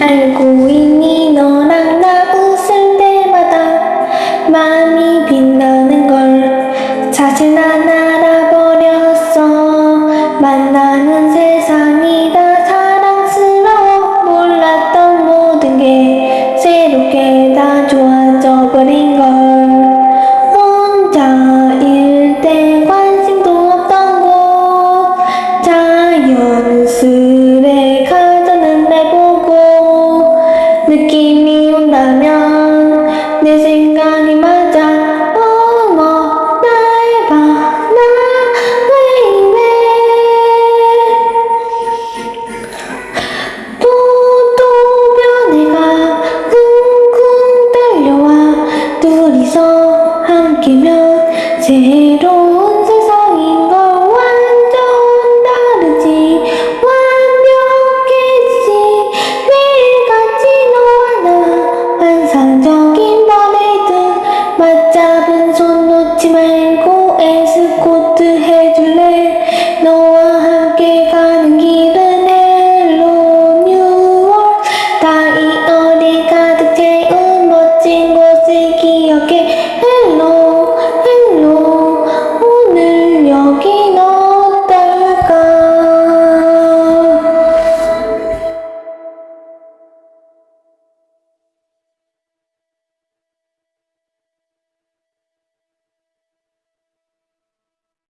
알고 있니? 너랑 나 웃을 때마다 마음이 빛나는 걸 사실 난 알아버렸어. 만나는 세상이 다 사랑스러워. 몰랐던 모든 게 새롭게 다 좋아져 버린 걸. 혼자일 때 관심도 없던 곳. 자연스레 느낌이 온다면 내 생각이 맞아. 어머 날 봐나 왜 이래 또또 변해가 쿵쿵 달려와 둘이서 함께면 새로운 맞잡은 손 놓지 말고 에스코트 해줄래? 너와 함께 가는 길은 hello new world. 다이어리 가득 채운 멋진 곳을 기억해. hello